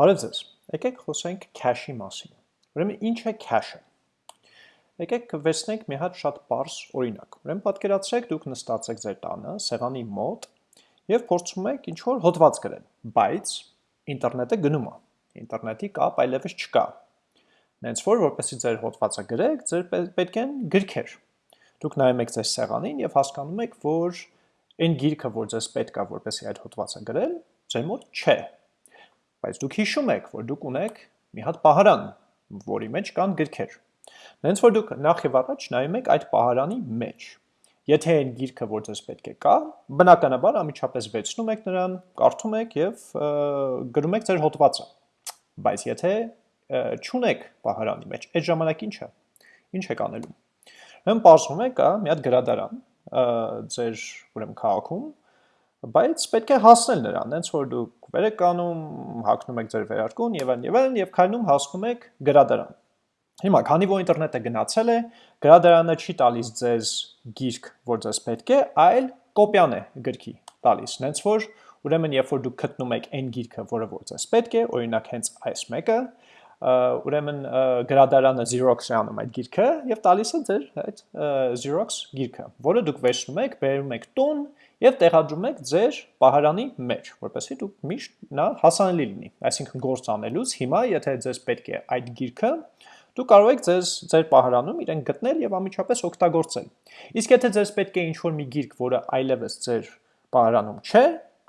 Բարև ձեզ։ Եկեք խոսենք cache-ի մասին։ Ուրեմն ինչ է cache-ը։ Եկեք վերցնենք մի հատ շատ པարզ օրինակ։ Ուրեմն պատկերացրեք դուք նստած եք ձեր տանը, սեղանի մոտ եւ փորձում եք ինչ որ հոդված գրել, բայց ինտերնետը գնում է։ Ինտերնետի կապ այլևս չկա։ Նենց որ որպեսզի ձեր հոդվածը գրեք, ձեր պետք են գրքեր։ Դուք նայում եք ձեր սեղանին եւ հասկանում եք, որ այն գիրքը, որ ձեզ պետք է, որպեսզի այդ հոդվածը գրել, ձեր մոտ չէ Բայց դուք հիշում եք, որ դուք ունեք մի հատ պահարան, որի մեջ կան գրքեր։ Նենց որ դուք նախ եւ առաջ նայում եք այդ պահարանի մեջ։ Եթե այն գիրքը, որ ձեզ պետք է կա, բնականաբար ամիջապես վերցնում եք նրան, կարդում եք եւ գրում եք ձեր հոդվածը։ Բայց եթե չունեք պահարանի մեջ, այդ ժամանակ ինչ է։ Ինչ եք անելու։ Հմ պարզվում է կա մի հատ գրադարան ձեր ուրեմն քաղաքում, բայց պետք է հասնել նրան, հենց որ դուք վեր եք կանում, հակնում եք ձեր վերարկուն եւ այլն եւ այլն եւ քայլում հասնում եք գրադարան։ Հիմա, քանի որ ինտերնետը գնացել է, գրադարանը չի տալիս ձեզ գիրք, որ ձեզ պետք է, այլ կոպիան է գրքի տալիս։ Նենց որ ուրեմն երբ որ դուք գտնում եք այն գիրքը, որը որ ձեզ պետք է, օրինակ հենց այս մեկը, ուրեմն գրադարանը Xerox-ը անում այդ գիրքը եւ տալիս է ձեր այդ Xerox գիրքը, որը դուք վերցնում եք, բերում եք տուն եւ տեղադրում եք ձեր պահարանի մեջ, որպեսզի դուք միշտ նա հասանելի լինի։ Այսինքն գործ անելուց հիմա, եթե ձեզ պետք է այդ գիրքը, դուք կարող եք ձեզ ձեր պահարանում իրեն գտնել եւ ամիջապես օգտագործել։ Իսկ եթե ձեզ պետք է ինչ-որ մի գիրք, որը այլևս ձեր պահարանում չէ,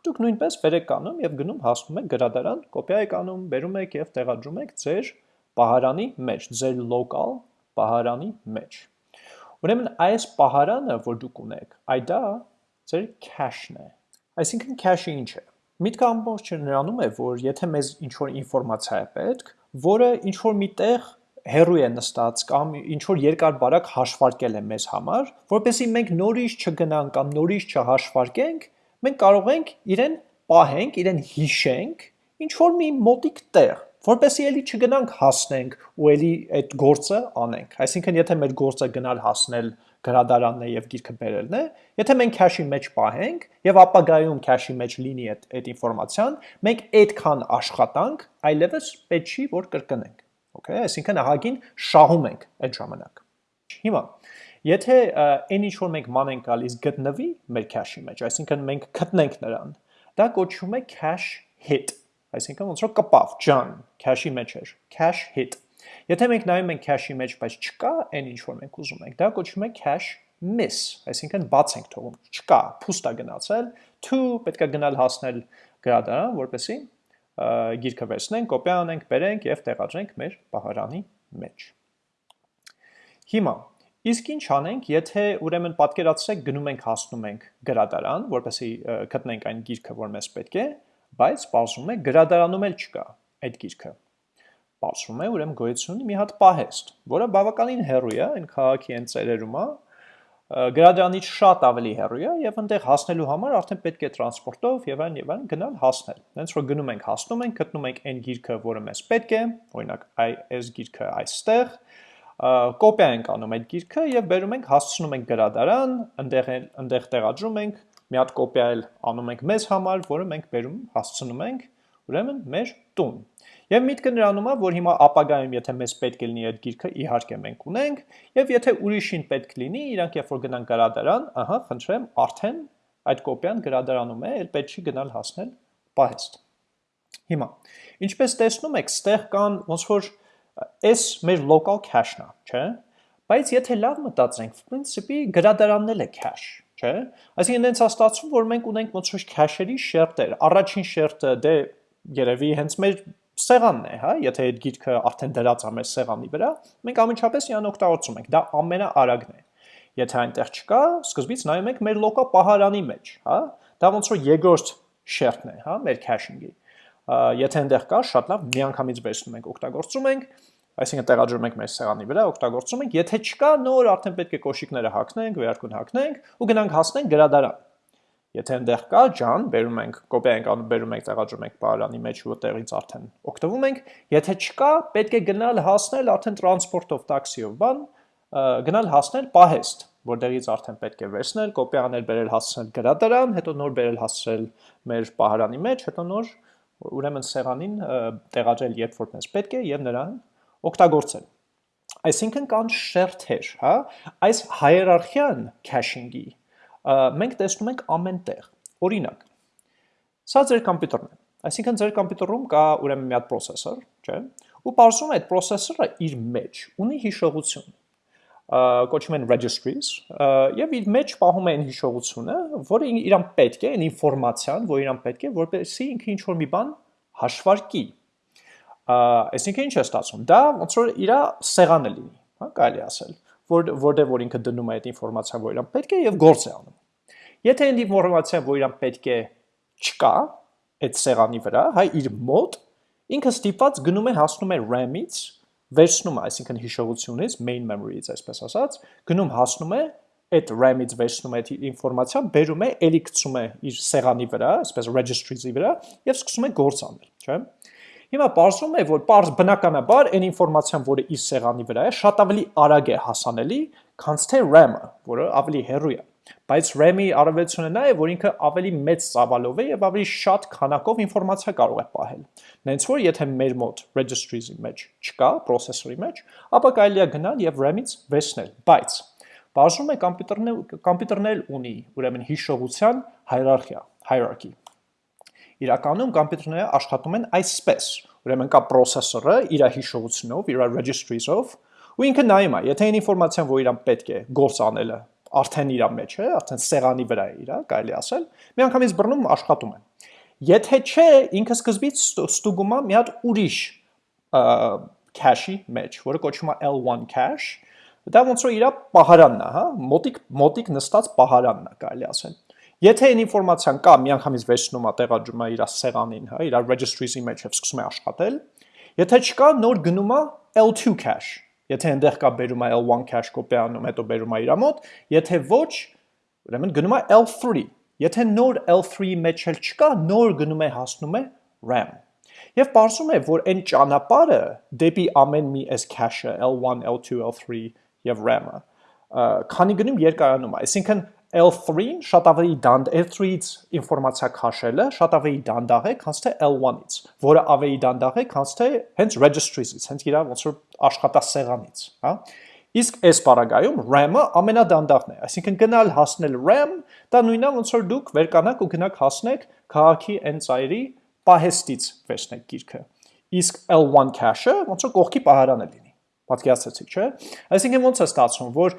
դուք նույնպես վեր եք անում եւ գնում հասնում եք գրադարան, կոպիա եք անում, բերում եք եւ տեղադրում եք ձեր պահարանի մեջ, ձեր local պահարանի մեջ։ Ուրեմն այս պահարանը, որ դուք ունեք, այ դա ձեր cache-ն է։ Այսինքն cache-ը ինչ է։ Միտքը ամբողջը նրանում է, որ եթե մեզ ինչ-որ ինֆորմացիա է պետք, որը ինչ-որ միտեղ հերու է նստած կամ ինչ որ երկար բարակ հաշվարկել է մեզ համար, որպեսզի մենք նորից չգնանք կամ նորից չհաշվարկենք, մենք կարող ենք իրեն պահենք, իրեն հիշենք ինչ որ մի մոտիկ տեղ, որպեսզի էլի չգնանք հասնենք ու էլի այդ գործը անենք։ Այսինքն եթե մեր գործը գնալ հասնել գրադարանն է եւ գիրքը բերելն է, եթե մենք cache-ի մեջ պահենք եւ ապագայում cache-ի մեջ լինի այդ այդ ինֆորմացիան, մենք այդքան աշխատանք այլևս պետք չի որ կրկնենք։ Okay, այսինքն ահագին շահում ենք այդ ժամանակ։ Հիմա Եթե այն ինչ որ մենք ման ենք գալիս գտնվի մեր cache-ի մեջ, այսինքն մենք գտնենք նրան, դա կոչվում է cache hit, այսինքն ոնց որ կպավ, ջան, cache-ի մեջ էր, cache hit։ Եթե մենք նայում ենք cache-ի մեջ, բայց չկա այն ինչ որ մենք ուզում ենք, դա կոչվում է cache miss, այսինքն բաց ենք թողում, չկա, փուստ է գնացել, to պետքա գնալ հասնել գրադարան, որպեսի գիրքը վերցնենք, կոպիա անենք, բերենք եւ տեղադրենք մեր պահարանի մեջ։ Հիմա Իսկ ինչ անենք, եթե ուրեմն պատկերացրեք գնում ենք հասնում ենք գրադարան, որպեսզի գտնենք այն գիրքը, որ մեզ պետք է, բայց բացում է գրադարանում էլ չկա այդ գիրքը բացվում է, ուրեմն գոյություն մի հատ պահեստ, որը բավականին հեռու է, այն քաղաքի այն ծերերում է, գրադրանից շատ ավելի հեռու է եւ այնտեղ հասնելու համար արդեն պետք է տրանսպորտով եւ այն եւ այն գնալ հասնել։ Հենց որ գնում ենք, հասնում ենք, գտնում ենք այն գիրքը, որը մեզ պետք է, օրինակ այս գիրքը այստեղ, կոպիա ենք անում այդ գիրքը եւ բերում ենք հասցնում ենք գրադարան, այնտեղ այնտեղ տեղադրում ենք, մի հատ կոպիա էլ անում ենք մեզ համար, որը մենք բերում հասցնում ենք ուրեմն մեր տուն։ Եվ միտքը նրանում է, որ հիմա ապագայում, եթե մեզ պետք է լինի այդ գիրքը, իհարկե մենք ունենք, եւ եթե ուրիշին պետք լինի, իրանք երբ որ գնան գրադարան, ահա, խնդրեմ, արդեն այդ կոպիան գրադարանում է, էլ պետք չի գնալ հասնել պահեստ։ Հիմա, ինչպես տեսնում եք, ստեղ կան ոնց որ այս մեր local cache-ն է, չէ՞։ Բայց եթե լավ մտածենք, principi գրադարանն էլ է cache, չէ՞։ Այսինքն այնց հաստատվում, որ մենք ունենք ոնց որ cache-երի շերտեր։ Առաջին շերտը դե երևի հենց մեր սեղանն է, հա, եթե այդ գիրքը արդեն դրած է մեր սեղանի վրա, մենք ամենչապես իրան օգտագործում ենք, դա ամենաարագն է։ Եթե այնտեղ չկա, սկզբից նայում ենք մեր լոկալ պահարանի մեջ, հա, դա ոնց որ երկրորդ շերտն է, հա, մեր cache-ինգի։ Եթե այնտեղ կա, շատ լավ, միանգամից վերցնում ենք, օգտագործում ենք, այսինքն տեղադրում ենք մեր սեղանի վրա, օգտագործում ենք, եթե չկա, նոր արդեն պետք է կոշիկները հագնենք, վերարկուն հագնենք ու գնանք հասնենք գրադարան Եթե այնտեղ կա ջան, բերում ենք, կոպիա ենք անում, բերում ենք, տեղադրում ենք պարանի մեջ ու տեղից արդեն օգտվում ենք։ Եթե չկա, պետք է գնալ հասնել արդեն տրանսպորտով, տաքսիով, բան, գնալ հասնել պահեստ, որտեղից արդեն պետք է վերցնել, կոպիա անել, բերել հասցնել գրադարան, հետո նոր բերել հասցնել մեր պահարանի մեջ, հետո նոր ուրեմն սեղանին տեղադրել երբ որ մեզ պետք է եւ նրան օգտագործել։ Այսինքն կան շերթեր, հա, այս հիերարխիան caching-ի մենք տեսնում ենք ամեն տեղ։ Օրինակ, սա ձեր համակարգն է։ Այսինքն ձեր համակարգում կա ուրեմն մի հատ processor, չէ՞, ու parsում է այդ processor-ը իր մեջ ունի հիշողություն կոչում են registries եւ իր մեջ պահում այն հիշողությունը, որը իրան պետք է, այն ինֆորմացիան, որ իրան պետք է, որպեսզի ինքը ինչ որ մի բան հաշվարկի։ Այսինքն ինչ է ստացվում։ Դա ոնց որ իր սեղանը լինի, հա, կարելի ասել, որ որտեղ որ ինքը դնում է այդ ինֆորմացիան, որ իրան պետք է եւ գործ է անում։ Եթե այն ինֆորմացիան, որ իրան պետք է, չկա այդ սեղանի վրա, հայ իր մոտ, ինքը ստիպված գնում է հասնում է RAM-ից վերցնում է, այսինքն հիշողությունից, main memory-ից, այսպես ասած, գնում հասնում է այդ RAM-ից վերցնում է այդ ինֆորմացիան, բերում է, ելի գցում է իր սեղանի վրա, այսպես registries-ի վրա եւ սկսում է գործ անել, չէ՞։ Հիմա բարձում է, որ բարձ բնականաբար այն ինֆորմացիան, որը իր սեղանի վրա է, շատ ավելի արագ է հասանելի, քան թե RAM-ը, որը ավելի հեռու է։ Բայց RAM-ի առավելությունը նա է, որ ինքը ավելի մեծ ծավալով է եւ ավելի շատ քանակով ինֆորմացիա կարող է պահել։ Նենց որ եթե մեր մոտ registries-ի մեջ չկա, processor-ի մեջ, ապա կարելի է գնալ եւ RAM-ից վերցնել, բայց բաժնում է համակարգն էլ ունի ուրեմն հիշողության հիերարխիա, hierarchy։ Իրականում համակարգները աշխատում են այսպես։ Ուրեմն կա processor-ը իր հիշողությունով, իր registries-ով, ու ինքը նայում է, եթե այն ինֆորմացիան, որ իրան պետք է գործ անելը արդեն իր մեջ է, արդեն սեղանի վրա է իր, կարելի ասել, միանգամից բռնում աշխատում է։ Եթե չէ, ինքը սկզբից ստուգում է մի հատ ուրիշ cache-ի մեջ, որը կոչվում է L1 cache, դա ոնց որ իր պահարանն է, հա, մոտիկ մոտիկ նստած պահարանն է, կարելի ասել։ Եթե այն ինֆորմացիան կա, միանգամից վերցնում է տեղադրում է իր սեղանին, հա, իր registries-ի մեջ եւ սկսում է աշխատել։ Եթե չկա, նոր գնում է L2 cache, Եթե այնտեղ կա բերում է L1 cache կոպիանում, հետո բերում է իր մոտ, եթե ոչ, ուրեմն գնում է L3։ Եթե նոր L3-ի մեջ էլ չկա, նոր գնում է հասնում է RAM։ Եվ ողջում է, որ այն ճանապարհը դեպի ամեն մի այս cache-ը L1, L2, L3 եւ RAM-ը, քանի գնում երկարանում է։ Այսինքն L3-ին շատ ավելի դանդ L3-ից ինֆորմացիա քաշելը շատ ավելի դանդաղ է, քան թե L1-ից, որը ավելի դանդաղ է, քան թե հենց registries-ից, հենց իր ոնց որ աշխատասեղանից, հա։ Իսկ այս պարագայում RAM-ը ամենադանդաղն է, այսինքն գնալ հասնել RAM, դա նույնն է ոնց որ դուք վերկանաք ու գնաք հասնեք քաղաքի այն ծայրի պահեստից վերցնեք գիրքը։ Իսկ L1 cache-ը ոնց որ կողքի պահարանը լինի։ Պատկերացրեցիք, չէ՞։ Այսինքն ոնց է ստացվում, որ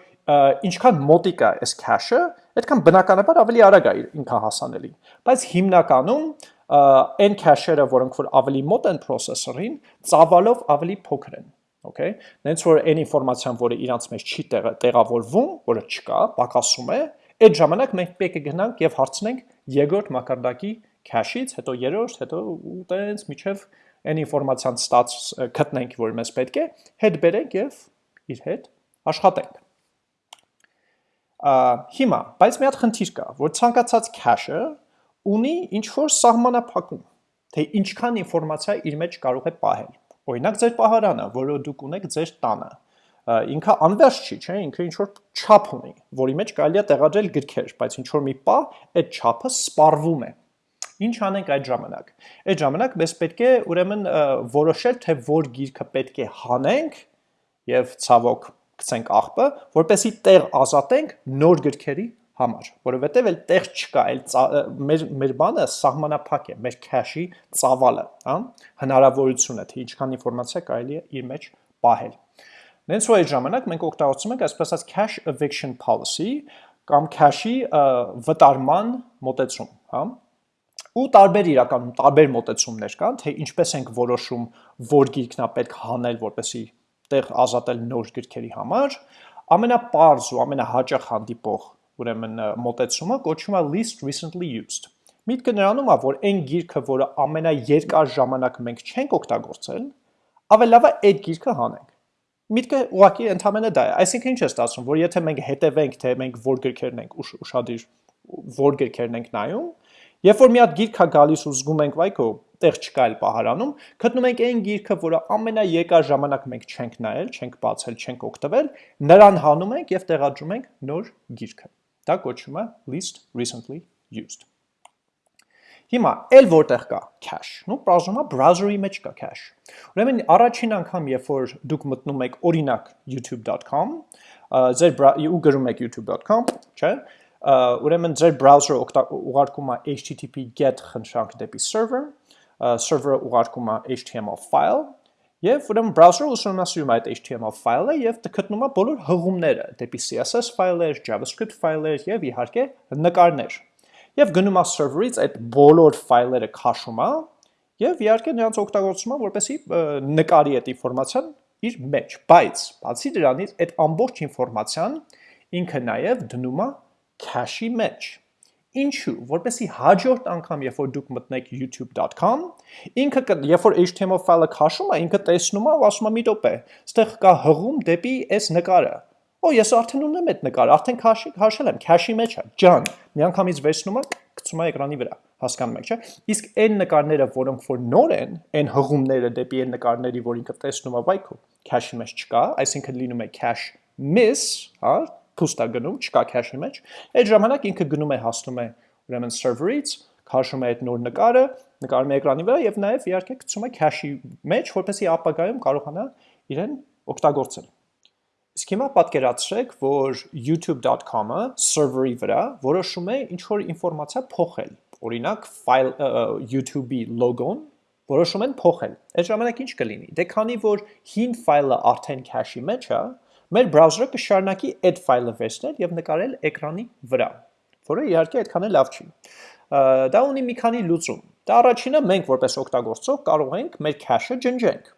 ինչքան մոտիկ է այս cache-ը, այդքան բնականաբար ավելի արագ է ինքը հասանելի։ Բայց հիմնականում այն cache-երը, որոնք որ ավելի մոտ են processor-ին, ծավալով ավելի փոքր են։ Okay։ Նենց որ այն ինֆորմացիան, որը իրանց մեջ չի տեղավորվում, որը չկա, պակասում է, այդ ժամանակ մենք պետք է գնանք եւ հարցնենք երկրորդ մակարդակի cache-ից, հետո երրորդ, հետո ու տենց միջև այն ինֆորմացիան ստաց գտնենք, որ մեզ պետք է, հետ բերենք եւ իր հետ աշխատենք հիմա, բայց մի հատ խնդիր կա, որ ցանկացած cache-ը ունի ինչ որ սահմանափակում, թե ինչքան ինֆորմացիա իր մեջ կարող է պահել։ Օրինակ ձեր պահարանը, որը դուք ունեք ձեր տանը, ինքը անվերջ չի, չէ, ինքը ինչ որ չափ ունի, որի մեջ կարելի է տեղադրել գրքեր, բայց ինչ որ մի պահ այդ չափը սպառվում է։ Ինչ անենք այդ ժամանակ։ Այդ ժամանակ մեզ պետք է ուրեմն որոշել, թե որ գիրքը պետք է հանենք եւ ցավոք գցենք աղբը, որպեսի տեղ ազատենք նոր գրքերի համար, որովհետև էլ տեղ չկա, այլ մեր մեր բանը սահմանափակ է, մեր cache-ի ծավալը, հա, հնարավորությունը, թե ինչքան ինֆորմացիա կարելի է իր մեջ պահել։ Նենց որ այդ ժամանակ մենք օգտագործում ենք այսպես ասած cache eviction policy կամ cache-ի վտարման մոտեցում, հա ու տարբեր իրականում տարբեր մոտեցումներ կան, թե ինչպես ենք որոշում, որ գիրքն է պետք հանել, որպեսի տեղ ազատել նոր գրքերի համար, ամենապարզ ու ամենահաճախ հանդիպող ուրեմն մոտեցումը կոչվում է least recently used։ Միտքը նրանում է, որ այն գիրքը, որը ամենաերկար ժամանակ մենք չենք օգտագործել, ավելի լավ է այդ գիրքը հանենք։ Միտքը ուղղակի ընդհանրապես դա է։ Այսինքն ինչ է ստացվում, որ եթե մենք հետևենք, թե մենք որ գրքերն ենք ուշադիր որ գրքերն ենք նայում, երբ որ մի հատ գիրք է գալիս ու զգում ենք, վայ քո տեղ չկա այլ պահարանում, գտնում ենք այն գիրքը, որը ամենաեկար ժամանակ մենք չենք նայել, չենք բացել, չենք օգտվել, նրան հանում ենք եւ տեղադրում ենք նոր գիրքը։ Դա կոչվում է least recently used։ Հիմա էլ որտեղ կա cache։ Ну, բրաուզերում browser-ի մեջ կա cache։ Ուրեմն առաջին անգամ, երբ որ դուք մտնում եք օրինակ youtube.com, ձեր ու գրում եք youtube.com, չէ՞, ուրեմն ձեր browser-ը ուղարկում է http get խնդրանք դեպի server, server-ը ուղարկում է HTML file, Եվ ուրեմն browser-ը ուսումնասիրում է այդ HTML ֆայլը եւ գտնում է բոլոր հղումները դեպի CSS ֆայլեր, JavaScript ֆայլեր եւ իհարկե նկարներ եւ գնում է server-ից այդ բոլոր ֆայլերը քաշում է եւ իհարկե նրանց օգտագործում է որպեսի նկարի այդ ինֆորմացիան իր մեջ, բայց բացի դրանից այդ ամբողջ ինֆորմացիան ինքը նաեւ դնում է cache-ի մեջ։ Ինչու, որպեսի հաջորդ անգամ, երբ որ դուք մտնեք youtube.com, ինքը երբ որ HTML ֆայլը քաշում է, ինքը տեսնում է ու ասում է՝ «Մի րոպե, ստեղ կա հղում դեպի այս նկարը»։ Օ, ես արդեն ունեմ այդ նկարը, արդեն քաշել եմ, cache-ի մեջ է, ջան։ Միանգամից վերցնում եմ, գցում եմ էկրանի վրա, հասկանում եք, չէ՞։ Իսկ այն նկարները, որոնք որ նոր են, այն հղումները դեպի այն նկարների, որ ինքը տեսնում է, վայ քո cache-ի մեջ չկա, այսինքն լինում է cache miss, հա, փուստա գնում, չկա cache-ի մեջ։ Այդ ժամանակ ինքը գնում է հասնում է ուրեմն server-ից, քաշում է այդ նոր նկարը, նկարում է էկրանի վրա եւ նաեւ իհարկե գցում է cache-ի մեջ, որպեսզի ապագայում կարողանա իրեն օգտագործել։ Իսկ հիմա պատկերացրեք, որ youtube.com-ը server-ի վրա որոշում է ինչ-որ ինվորմացիա փոխել, օրինակ file YouTube-ի լոգոն որոշում են փոխել։ Այդ ժամանակ ինչ կլինի։ Դե քանի որ հին ֆայլը արդեն cache-ի մեջ է, մեր բրաուզերը կշարունակի այդ ֆայլը վերցնել եւ նկարել էկրանի վրա, որը իհարկե այդքան էլ լավ չի։ Դա ունի մի քանի լուծում։ Դա առաջինը մենք որպես օգտագործող կարող ենք մեր cache-ը ջնջենք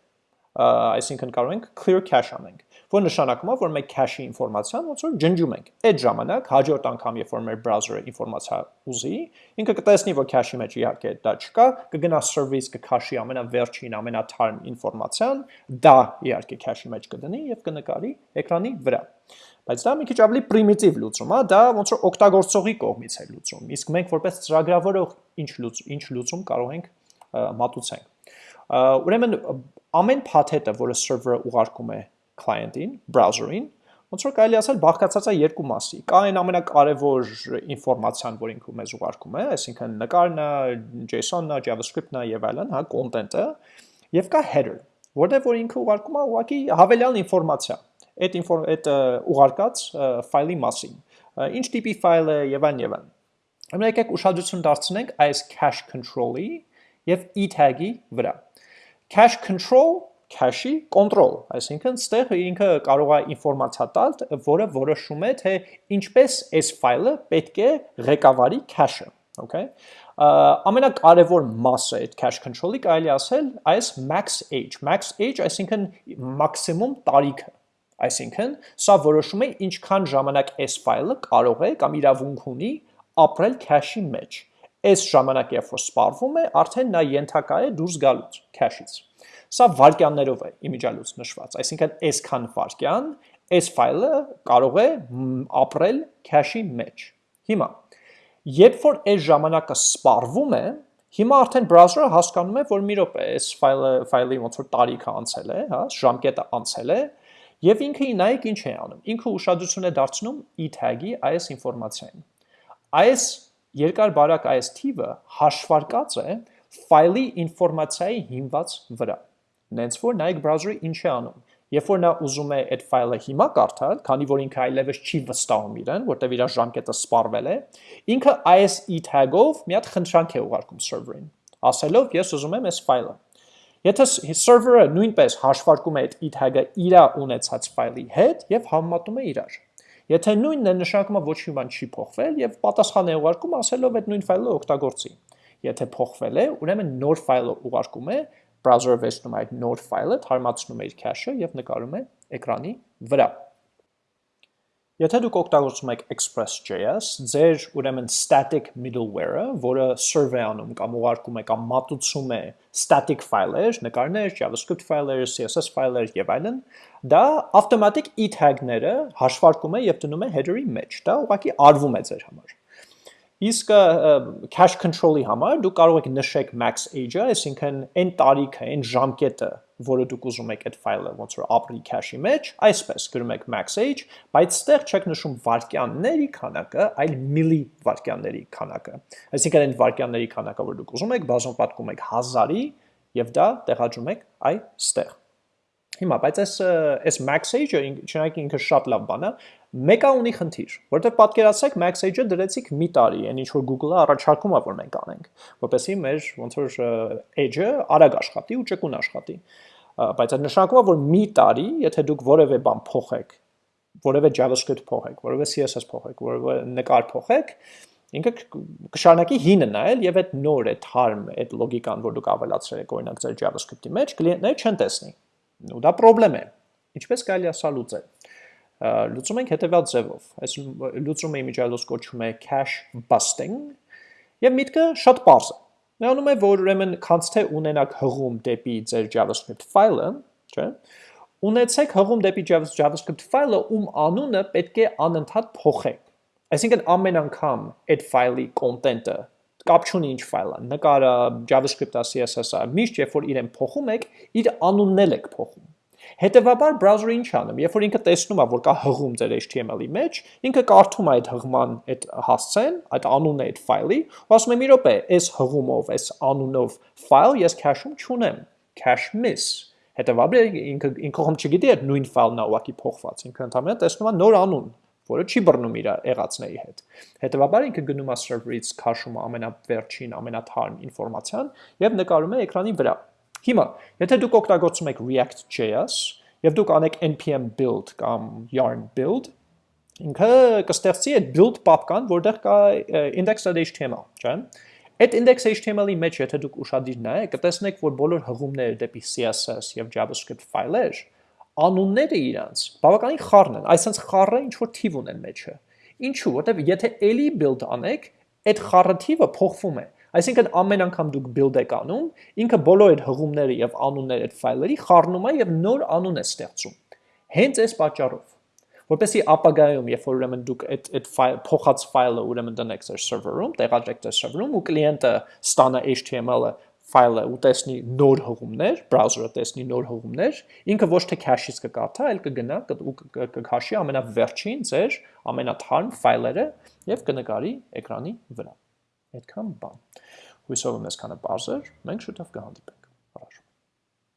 այսինքն կարող ենք clear cache անենք որ նշանակում է, որ մենք cache-ի ինֆորմացիան ոնց որ ջնջում ենք։ Այդ ժամանակ հաջորդ անգամ, երբ որ մեր browser-ը ինֆորմացիա ուզի, ինքը կտեսնի, որ cache-ի մեջ իհարկե դա չկա, կգնա service կքաշի ամենավերջին, ամենաթարմ ինֆորմացիան, դա իհարկե cache-ի մեջ կդնի եւ կնկարի էկրանի վրա։ Բայց դա մի քիչ ավելի պրիմիտիվ լուծում է, դա ոնց որ օգտագործողի կողմից է լուծում։ Իսկ մենք որպես ծրագրավորող ինչ լուծում, ինչ լուծում կարող ենք մատուցենք։ Ուրեմն ամեն փաթեթը, որը server-ը ուղարկում է client-ին, browser-ին, ոնց որ կարելի ասել բաղկացած է երկու մասի։ Կա այն ամենակարևոր ինֆորմացիան, որ ինքը մեզ ուղարկում է, այսինքն նկարն է, JSON-ն է, JavaScript-ն է եւ այլն, հա, content-ը, եւ կա header, որտեղ որ ինքը ուղարկում է ուղղակի հավելյալ ինֆորմացիա այդ այդ ուղարկած ֆայլի մասին։ Ինչ տիպի ֆայլ է եւ այլն եւ այլն։ Հիմա եկեք ուշադրություն դարձնենք այս cache control-ի եւ e tag-ի վրա։ Cache control cache-ի control, այսինքն ստեղ ինքը կարող է ինֆորմացիա տալ, որը որոշում է, թե ինչպես այս ֆայլը պետք է ղեկավարի cache-ը, okay? Ամենակարևոր մասը այդ cache control-ի կարելի ասել այս max age, max age, այսինքն մաքսիմում տարիքը, այսինքն սա որոշում է ինչքան ժամանակ այս ֆայլը կարող է կամ իրավունք ունի ապրել cache-ի մեջ։ Այս ժամանակ երբ որ սպառվում է, արդեն նա ենթակա է դուրս գալուց cache-ից։ Սա վարկյաններով է իմիջալուց նշված, այսինքն այսքան վարկյան այս ֆայլը կարող է ապրել cache-ի մեջ։ Հիմա, երբ որ այս ժամանակը սպառվում է, հիմա արդեն browser-ը հասկանում է, որ մի րոպե, այս ֆայլը ֆայլի ոնց որ տարիքը անցել է, հա, ժամկետը անցել է, եւ ինքը նայեք ինչ է անում։ Ինքը ուշադրություն է դարձնում e tag-ի այս ինֆորմացիային։ Այս երկար բարակ այս թիվը հաշվարկած է ֆայլի ինֆորմացիայի հիմված վրա։ Նենց որ նայեք browser-ը ինչ է անում։ Երբ որ նա ուզում է այդ ֆայլը հիմա կարդալ, քանի որ ինքը այլևս չի վստահում իրեն, որտեվ իր ժամկետը սպառվել է, ինքը ISE tag-ով մի հատ խնդրանք է ուղարկում server-ին, ասելով ես ուզում եմ այս ֆայլը։ Եթե server-ը նույնպես հաշվարկում է այդ e tag-ը իր ունեցած ֆայլի հետ եւ համեմատում է իրար։ Եթե նույնն է նշանակում է ոչ մի բան չի փոխվել եւ պատասխան է ուղարկում ասելով այդ նույն ֆայլը օգտագործի։ Եթե փոխվել է, ուրեմն նոր ֆայլը ուղարկում է browser-ը վերցնում այդ նոր ֆայլը, թարմացնում է իր cache-ը եւ նկարում է էկրանի վրա։ Եթե դուք օգտագործում եք Express.js, ձեր ուրեմն static middleware-ը, որը serve է անում կամ ուղարկում է կամ մատուցում է static ֆայլեր, նկարներ, JavaScript ֆայլեր, CSS ֆայլեր եւ այլն, դա automatic e tag-ները հաշվարկում է եւ դնում է header-ի մեջ։ Դա ուղղակի արվում է ձեր համար։ Իսկ cache control-ի համար դուք կարող եք նշեք max age-ը, այսինքն այն տարիքը, այն ժամկետը, որը դուք ուզում եք այդ ֆայլը ոնց որ ապրի cache-ի մեջ, այսպես գրում եք max age, բայց ստեղ չեք նշում վարկյանների քանակը, այլ milli վարկյանների քանակը։ Այսինքն այն վարկյանների քանակը, որ դուք ուզում եք, բազում պատկում եք 1000-ի եւ դա տեղադրում եք այստեղ։ Հիմա, բայց այս այս max age-ը, չնայած ինքը շատ լավ բան է, մեկը ունի խնդիր, որտեղ պատկերացրեք max age-ը դրեցիք մի տարի, այն ինչ որ Google-ը առաջարկում է որ մենք անենք, որպեսզի մեր ոնց որ age-ը արագ աշխատի ու ճկուն աշխատի բայց այդ նշանակում է, որ մի տարի, եթե դուք որևէ բան փոխեք, որևէ JavaScript փոխեք, որևէ CSS փոխեք, որևէ նկար փոխեք, ինքը կշարունակի հինը նայել եւ այդ նոր այդ harm, այդ լոգիկան, որ դուք ավելացրել եք օրինակ ձեր JavaScript-ի մեջ, կլիենտները չեն տեսնի։ Ու դա խնդրեմ է։ Ինչպես կարելի է սա լուծել։ Լուծում ենք հետեւյալ ձևով։ Այս լուծումը իմիջիալոս կոչվում է cache busting եւ միտքը շատ པարզ է Նրանում է, որ ուրեմն քանց թե ունենաք հղում դեպի ձեր JavaScript ֆայլը, չէ՞, ունեցեք հղում դեպի JavaScript ֆայլը, ում անունը պետք է անընդհատ փոխեք։ Այսինքն ամեն անգամ այդ ֆայլի կոնտենտը կապ չունի ինչ ֆայլ է, նկարը, JavaScript-ը, CSS-ը, միշտ երբ որ իրեն փոխում եք, իր անունն էլ եք փոխում։ Հետևաբար browser-ը ինչ անում, երբ որ ինքը տեսնում է, որ կա հղում ձեր HTML-ի մեջ, ինքը կարդում է այդ հղման այդ հասցեն, այդ անունը այդ ֆայլի, ու ասում է՝ «Մի րոպե, այս հղումով, այս անունով ֆայլ ես cache-ում չունեմ, cache miss»։ Հետևաբար ինքը ինքը հում չգիտի այդ նույն ֆայլն է ուղակի փոխված, ինքը ընդհանրապես տեսնում է նոր անուն, որը չի բռնում իր եղածների հետ։ Հետևաբար ինքը գնում է server-ից քաշում ամենավերջին, ամենաթարմ ինֆորմացիան եւ նկարում է էկրանի վրա։ Հիմա, եթե դուք օգտագործում եք React.js եւ դուք անեք npm build կամ yarn build, ինքը կստեղծի այդ build պապկան, որտեղ կա index.html, չէ՞։ Այդ index.html-ի մեջ եթե դուք ուշադիր նայեք, կտեսնեք, որ բոլոր հղումները դեպի CSS եւ JavaScript ֆայլեր անունները իրանց բավականին խառն են, այսինքն խառը ինչ որ թիվ ունեն մեջը։ Ինչու՞, որտեվ եթե էլի build անեք, այդ խառը թիվը փոխվում է։ Այսինքն ամեն անգամ դուք build եք անում, ինքը բոլոր այդ հղումները եւ անունները այդ ֆայլերի խառնում է եւ նոր անուն է ստեղծում։ Հենց այս պատճառով որպեսի ապագայում, երբ որ ուրեմն դուք այդ այդ ֆայլ փոխած ֆայլը ուրեմն դնեք ձեր սերվերում, տեղադրեք ձեր սերվերում ու կլիենտը ստանա HTML-ը ֆայլը ու տեսնի նոր հղումներ, բրաուզերը տեսնի նոր հղումներ, ինքը ոչ թե cache-ից կկարդա, այլ կգնա ու կքաշի ամենավերջին ձեր ամենաթարմ ֆայլերը եւ կնկարի էկրանի վրա։ Այդքան բան։ Հույսով եմ այսքանը բարձր, մենք շուտով կհանդիպենք։